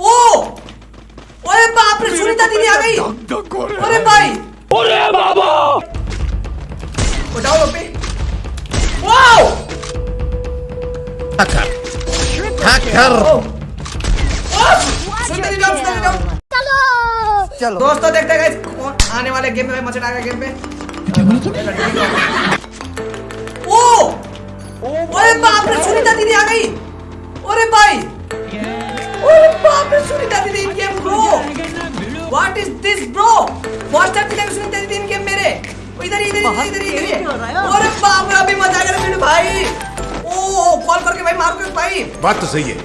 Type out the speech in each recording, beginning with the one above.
ओ! ओए बाप रे सुनीता दीदी आ गई। अरे भाई। अरे बाबा! उठाओ पे। वाओ सुनीता दीदी आओ। चलो। दोस्तों देखते हैं कौन आने वाले गेम में मचट आएगा गेम में? ओ! ओए बाप रे सुनीता दीदी आ गई। अरे भाई। टाइम दिखा सुनीता दीदी इन मेरे। इधर इधर इधर इधर इधर। अरे बाप रे अभी मज़ा आएगा मेरे भाई। ओ कॉल करके भाई मारो के भाई। बात तो सही है।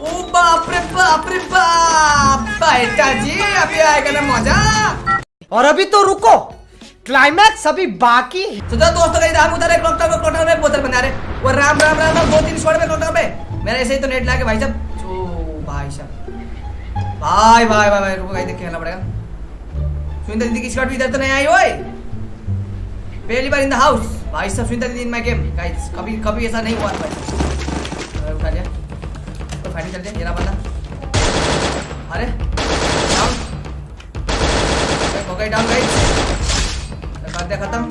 ओ बाप रे बाप रे बाप। बेटा जी अभी आएगा ना मज़ा। और अभी तो रुको। क्लाइमैक्स अभी बाकी है। तो जो दोस्तों का हम उधर एक क्लॉक टावर क्लॉक टावर में बोतल बना रहे। वो राम राम राम राम दो तीन शॉट में क्लॉक टावर पे मेरा ऐसे ही तो नेट लाके भाई साहब ओ भाई साहब। भाई भाई भाई भाई, रुको भाई देख खेलना पड़ेगा। सुनीता दीदी की शॉट भी इधर तो नहीं आई, ओए। पहली बार इन द हाउस भाई साहब, सुनीता दीदी इन माय गेम गाइस, कभी कभी ऐसा नहीं हुआ भाई। उठा लिया। तो फाइटिंग चल जाए ये रहा बंदा। अरे डाउन हो गई डाउन गाइस कर दिया खत्म।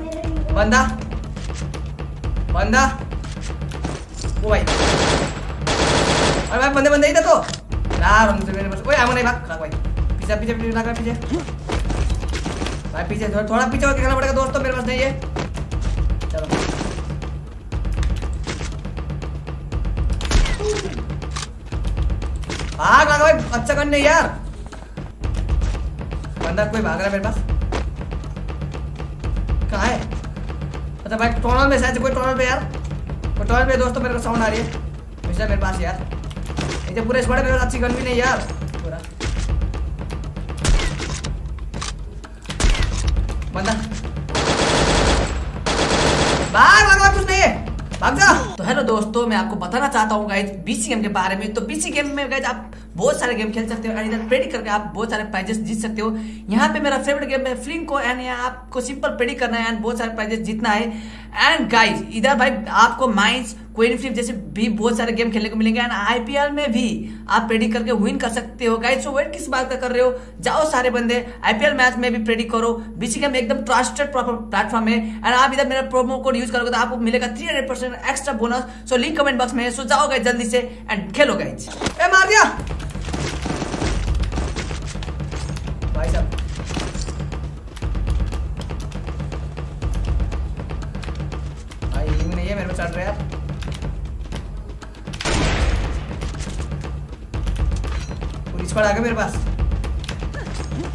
बंदा। बंदा। ओ भाई। अरे भाई, बंदे बंदे, इधर तो। यार हमसे मेरे पास ओए आमो नहीं भाग भाग भाई पीछे पीछे पीछे भाग पीछे भाई पीछे थोड़ा थोड़ा पीछे होकर खेलना पड़ेगा दोस्तों मेरे पास नहीं है चलो भाग भाग भाई अच्छा करने यार बंदा कोई भाग रहा है मेरे पास कहाँ है अच्छा भाई टोनल में शायद कोई टोनल पे यार कोई पे दोस्तों मेरे को साउंड आ रही है मेरे पास यार जो पूरे स्क्वाड मेरे पास अच्छी गन भी नहीं यार। पूरा बंदा बार बार कुछ नहीं है भाग जा। तो हेलो दोस्तों, मैं आपको बताना चाहता हूँ गाइज़ बीसी गेम के बारे में। तो बीसी गेम में गाइज़ आप बहुत सारे गेम खेल सकते हो एंड इधर प्रेडिक्ट करके आप बहुत सारे प्राइजेस जीत सकते हो। यहाँ पे मेरा फेवरेट गेम है फ्लिंको एंड यहाँ आपको सिंपल प्रेडिक्ट करना है एंड बहुत सारे प्राइजेस जीतना है। एंड गाइज़ इधर भाई आपको माइंस क्वीन फ्लिप जैसे भी बहुत सारे गेम खेलने को मिलेंगे एंड आईपीएल में भी आप प्रेडिक्ट करके विन कर सकते हो। गाइज़ सो वेट किस बात का कर रहे हो? जाओ सारे बंदे आईपीएल मैच में भी प्रेडिक्ट करो। बीसी गेम एकदम ट्रस्टेड प्लेटफॉर्म है एंड आप इधर मेरा प्रोमो कोड यूज़ करोगे तो आपको मिलेगा three hundred percent extra bonus so link comment box में सो जाओ गाइज़ जल्दी से एंड खेलो गाइज़ मार दिया! पुलिस आ गया मेरे पास।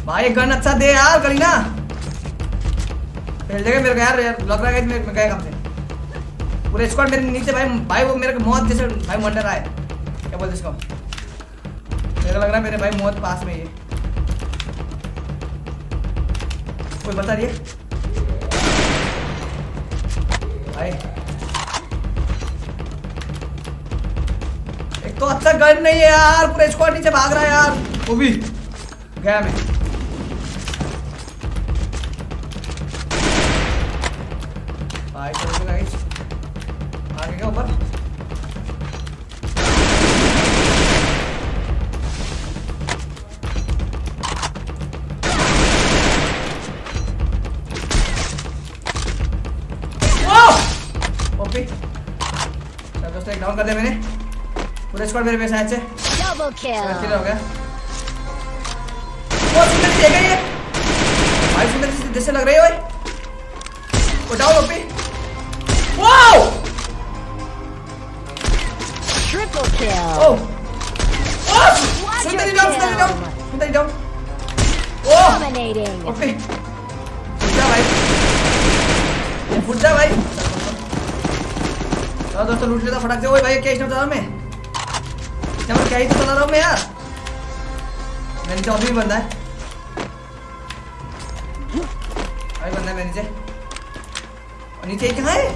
भाई, एक गन अच्छा दे यार करी ना पहले मेरे को यार लग रहा है मेरे गए काम पूरे स्क्वाड मेरे नीचे, भाई भाई, वो मेरे को मौत जैसे, भाई मंडर है। क्या बोलते इसको? मेरे लग रहा है मेरे भाई, मौत पास में है कोई बता है भाई तो अच्छा गन नहीं है यार पूरे स्क्वाड नीचे भाग रहा है यार। वो भी गया मैं। आगे क्या ऊपर? डाउन कर दिया मैंने। पूरे स्क्वाड मेरे पे शायद से। Double kill. किधर हो गया। वो सुंदर सी है। ये भाई सुंदर सी जैसे लग रही है ओए वो down OP wow Triple kill. ओ ओ सुंदर सी डाउन सुंदर सी डाउन सुंदर सी डाउन ओ Dominating. ओपी जा भाई। फुट जा भाई। दोस्तों लूट लेता फटाक से। ओए भाई क्या स्नैप चला मैं मैं क्या ही तो चला रहा हूँ मैं यार नीचे और भी बंदा है। भाई बंदा है मेरे और नीचे कहाँ है?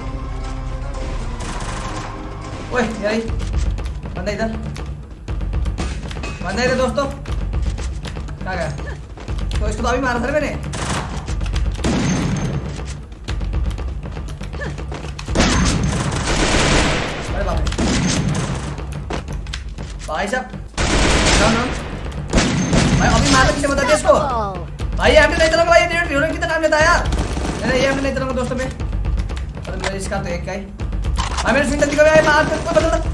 ओए, यार बंदा इधर। बंदा इधर दोस्तों। कहाँ गया तो इसको तो अभी मारा था ना भाई साहब भाई, अभी मारने पीछे बता दे इसको भाई हमने नहीं चला भाई रेड रेड कितना काम लेता है यार अरे ये हमने नहीं चला दोस्तों में। अरे मेरे इसका तो एक का ही। भाई, मेरे स्विंग जल्दी करो भाई, मार कर कोई दे।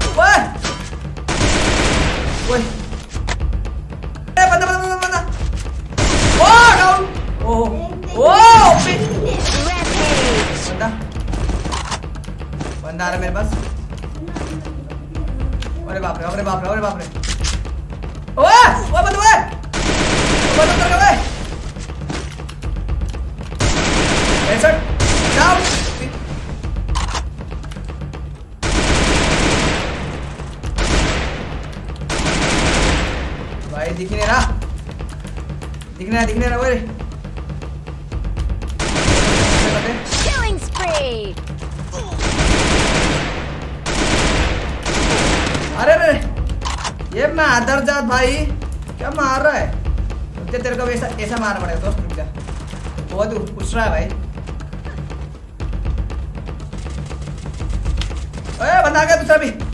नहीं रहा दिख नहीं रहा ओए Killing spree. अरे अरे ये मादर जात भाई क्या मार रहा है? जा, तेरे को ऐसा ऐसा मारना पड़ेगा दोस्त रुक जा। बहुत उछ रहा है भाई। ओए बंदा आ गया दूसरा भी।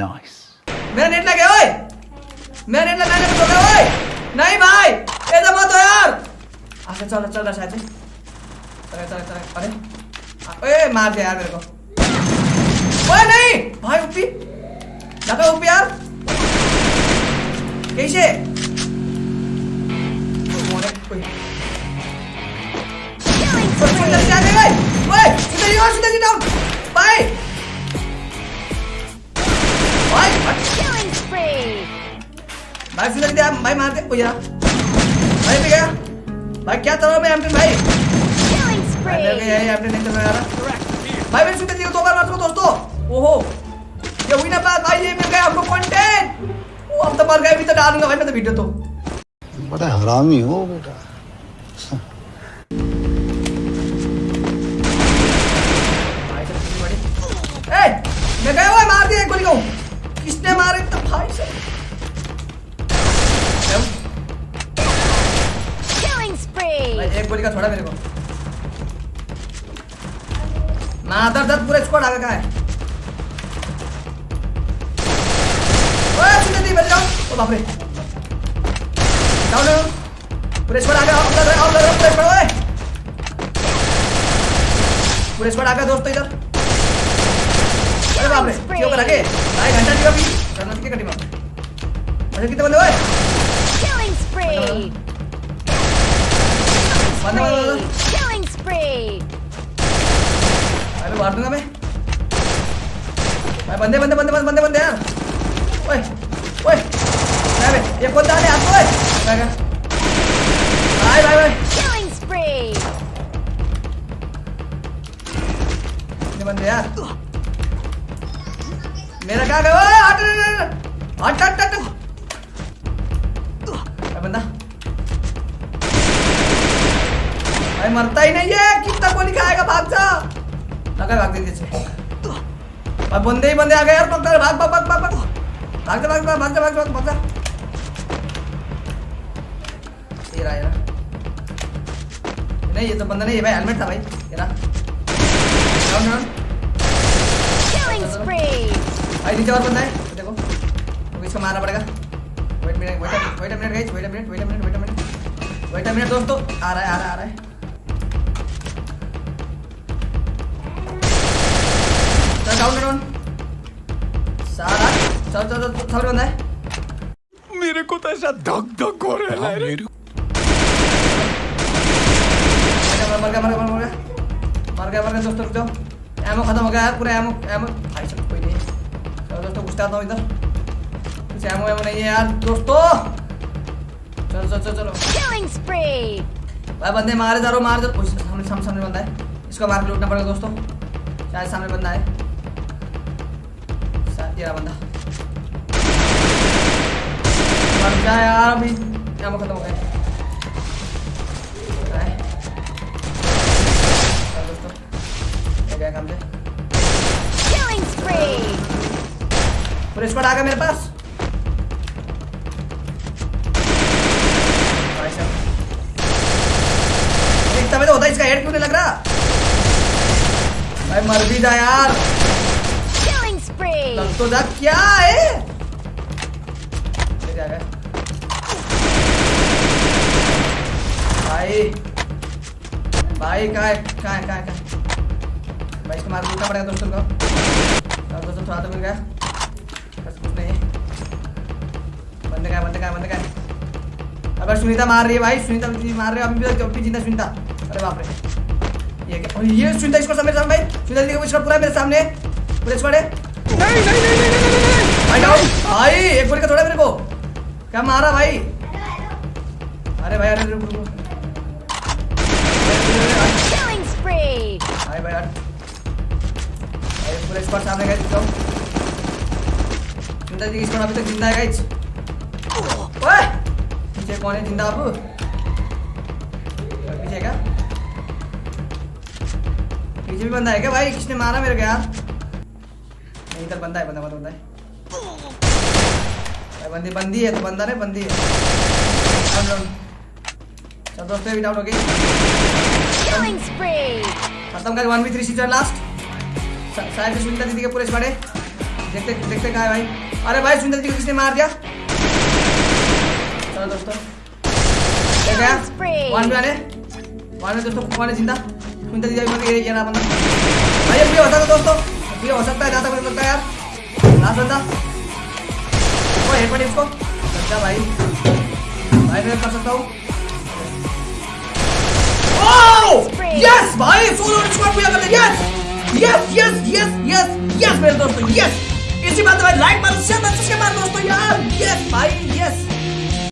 Nice. मेरा नेट लगे ओए! मेरा नेट लगाने को बोल ओए! नहीं भाई ऐसा मत हो यार! अच्छा चल चल रहा शायद चल चल चल अरे आ, ए मार दिया यार मेरे को। ओए नहीं! भाई ऊपी। लगा ऊपी यार। कैसे? ओए ओए Killing सुंदर spree. जी आ गए ओए! और सुंदर जी डाउन भाई फिर दिया भाई मार दे ओ यार भाई भी गया। भाई क्या रहा है एमपी भाई? भाई मेरे को. यही नहीं रहा भाई मैंने सुंदर जी दो बार मार दोस्तों। ओहो। ये हुई ना बात भाई ये मिल गया हमको कंटेंट वो अब तो मर गए भी तो डालूँगा भाई मैं तो वीडियो तो। बड़ा हरामी हो बेटा। एक गोली का छोड़ा मेरे को। मादर दर्द पूरे स्क्वाड आगे का है। ओए सुन दी बच जाओ। ओ बाप रे। डाउन डाउन पूरे स्क्वाड पूरे स्क्वाड ओए। पूरे स्क्वाड आगे दोस्तों इधर। अरे बाप रे क्यों कर आगे भाई घंटा दियो भी करना के कटी अरे कितने बंदे ओए. Killing spree. अरे मार दूँगा मैं। भाई, बंदे बंदे बंदे बंदे बंदे बंदे यार ओए ओए। मैं बे ये कौन डाले हाथ ओए। क्या क्या? भाई भाई भाई। बंदे आ गए यार भाग भाग भाग भाग भाग। भाग भाग भाग भाग भाग भाग जा ये रहा ये नहीं ये तो बंदा नहीं है भाई हेलमेट था भाई ये रहा। Down down Killing spree. भाई नीचे और बंदा है देखो। तो इसको मारना पड़ेगा। Wait minute wait wait minute guys wait minute wait minute wait minute wait minute दोस्तों आ रहा है आ रहा है आ रहा है। डाउन डाउन सारा। चल चल चल चल बंदा है मेरे को तो ऐसा धक धक हो रहा है। मेरे मर गया मर गया मर गया मर गया। मर गया दोस्तों रुक जाओ। एमओ खत्म हो गया यार पूरा एमओ एमओ भाई सब कोई नहीं। चलो दोस्तों घुसता आता हूँ इधर। कुछ एमओ एमओ नहीं है यार दोस्तों। चलो चलो चलो चलो. भाई बंदे मारे जा रहे हो मारे जा रहे हो। सामने सामने सामने बंदा है। इसको मार के लूटना पड़ेगा दोस्तों। शायद सामने बंदा है। रहा बंदा। मर जा यार अभी। एमओ खत्म हो गया। चल दोस्तों ये गया काम से। Killing spree. पूरे आ गया मेरे पास। तभी तो होता है इसका हेड क्यों नहीं लग रहा? भाई मर भी जा यार। तो जा क्या है? भाई। भाई, कहाँ है? कहाँ है कहाँ है भाई, इसको मार दूसरा पड़ेगा दोस्तों को अब दोस्तों थोड़ा तो मिल गया। बस कुछ नहीं बंदे का बंदे का बंदे का अगर सुनीता मार रही है भाई। सुनीता मार रहे हो। अभी भी अभी ज़िंदा सुनीता? अरे बाप रे। ये क्या? ये सुनीता, इसको सामने सामने भाई। सुनीता का इसका पूरा मेरे सामने पूरे स्क्वाड भाई डाउन भाई एक गोली का थोड़ा मेरे को। क्या मारा भाई? अरे भाई अरे रुक रुक। Killing spree. भाई भाई यार। भाई पूरे स्क्वाड सामने गए जाओ। सुनीता जी स्क्वाड अभी तक ज़िंदा है गाइस ओए! पीछे कौन है ज़िंदा अब? पीछे क्या? पीछे भी बंदा है क्या भाई? किसने मारा मेरे को यार? नहीं इधर बंदा है बंदा बंदा बंदा है। बंदी बंदी है तो बंदा नहीं बंदी है। चल दोस्तों भी डाउन हो गई. खत्म कर one B three season last शायद सुनीता दीदी के पूरे है देखते देखते कहा है भाई। अरे भाई सुनीता दीदी को किसने मार दिया? चलो दोस्तों। वन बी वाले वन में दोस्तों। कौन है ज़िंदा? सुनीता दीदी अभी ये रहा बंदा। भाई हो सकता है दोस्तों। ये हो सकता है जहाँ तक मुझे लगता है यार। लास्ट बंदा। वो हेड पड़ी उसको अच्छा भाई। भाई, मैं कर सकता हूँ। यस भाई, सोलो स्क्वाड पूरा कर लिया। Yes yes yes yes yes मेरे दोस्तों यस इसी बात पे लाइक मारो शेयर मारो सब्सक्राइब मारो, दोस्तों, यार। यस भाई यस